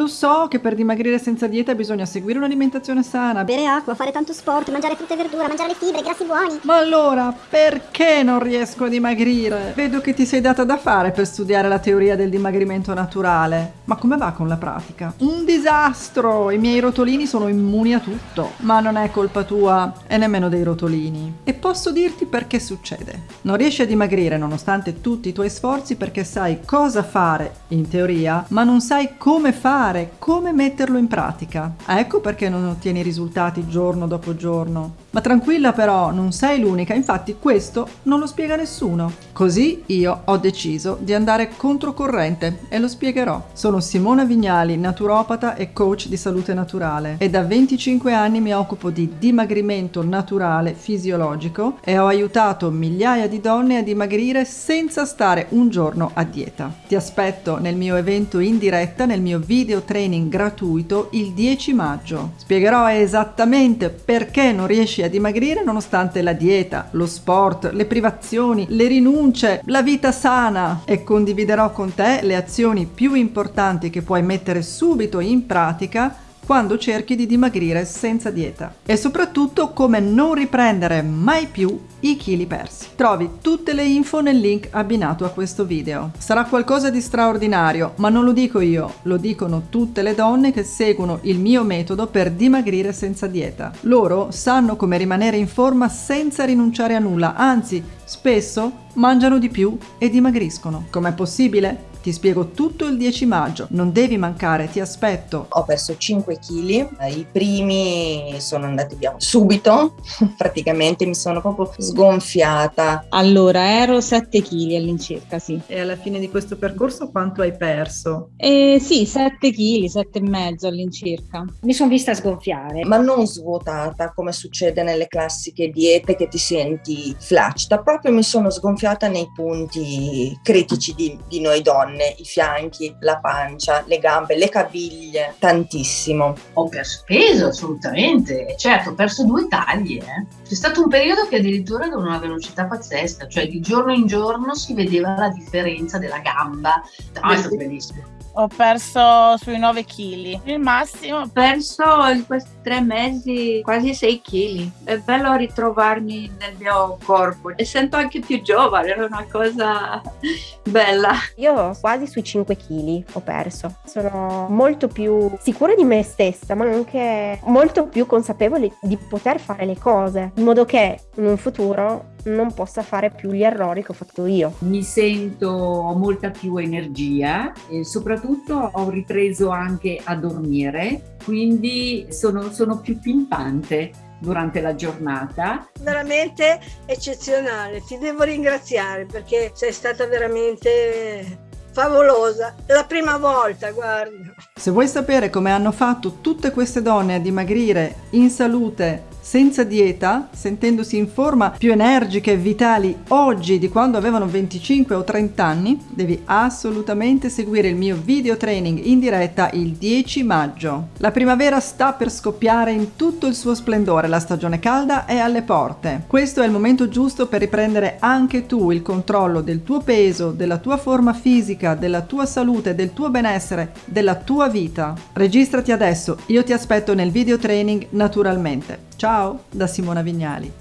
Lo so che per dimagrire senza dieta bisogna seguire un'alimentazione sana. Bere acqua, fare tanto sport, mangiare frutta e verdura, mangiare le fibre, grassi buoni. Ma allora, perché non riesco a dimagrire? Vedo che ti sei data da fare per studiare la teoria del dimagrimento naturale. Ma come va con la pratica? Un disastro! I miei rotolini sono immuni a tutto. Ma non è colpa tua e nemmeno dei rotolini. E posso dirti perché succede. Non riesci a dimagrire nonostante tutti i tuoi sforzi perché sai cosa fare, in teoria, ma non sai come fare, come metterlo in pratica. Ecco perché non ottieni risultati giorno dopo giorno. Ma tranquilla però, non sei l'unica, infatti questo non lo spiega nessuno. Così io ho deciso di andare controcorrente e lo spiegherò. Sono Simona Vignali, naturopata e coach di salute naturale e da 25 anni mi occupo di dimagrimento naturale fisiologico e ho aiutato migliaia di donne a dimagrire senza stare un giorno a dieta. Ti aspetto nel mio evento in diretta, nel mio video training gratuito il 10 maggio. Spiegherò esattamente perché non riesci riesci a dimagrire nonostante la dieta, lo sport, le privazioni, le rinunce, la vita sana. E condividerò con te le azioni più importanti che puoi mettere subito in pratica quando cerchi di dimagrire senza dieta e soprattutto come non riprendere mai più i chili persi. Trovi tutte le info nel link abbinato a questo video. Sarà qualcosa di straordinario, ma non lo dico io, lo dicono tutte le donne che seguono il mio metodo per dimagrire senza dieta. Loro sanno come rimanere in forma senza rinunciare a nulla, anzi, spesso mangiano di più e dimagriscono. Com'è possibile? Ti spiego tutto il 10 maggio, non devi mancare, ti aspetto. Ho perso 5 kg, i primi sono andati via subito, praticamente mi sono proprio sgonfiata. Allora, ero 7 kg all'incirca, sì. E alla fine di questo percorso quanto hai perso? Eh, sì, 7 kg, 7 e mezzo all'incirca. Mi sono vista sgonfiare. Ma non svuotata come succede nelle classiche diete che ti senti flaccida, proprio mi sono sgonfiata nei punti critici di, di noi donne i fianchi, la pancia, le gambe, le caviglie, tantissimo. Ho perso peso assolutamente, certo ho perso due taglie. Eh. C'è stato un periodo che addirittura ad una velocità pazzesca, cioè di giorno in giorno si vedeva la differenza della gamba. No, è stato bellissimo. Ho perso sui 9 kg. Il massimo ho perso in questi tre mesi quasi 6 kg. È bello ritrovarmi nel mio corpo e sento anche più giovane, è una cosa bella. Io quasi sui 5 kg ho perso. Sono molto più sicura di me stessa, ma anche molto più consapevole di poter fare le cose, in modo che in un futuro non possa fare più gli errori che ho fatto io. Mi sento ho molta più energia e soprattutto ho ripreso anche a dormire, quindi sono, sono più pimpante durante la giornata. Veramente eccezionale, ti devo ringraziare perché sei stata veramente favolosa, la prima volta, guarda. Se vuoi sapere come hanno fatto tutte queste donne a dimagrire in salute senza dieta, sentendosi in forma più energiche e vitali oggi di quando avevano 25 o 30 anni, devi assolutamente seguire il mio video training in diretta il 10 maggio. La primavera sta per scoppiare in tutto il suo splendore, la stagione calda è alle porte. Questo è il momento giusto per riprendere anche tu il controllo del tuo peso, della tua forma fisica, della tua salute, del tuo benessere, della tua vita. Registrati adesso, io ti aspetto nel video training naturalmente. Ciao da Simona Vignali.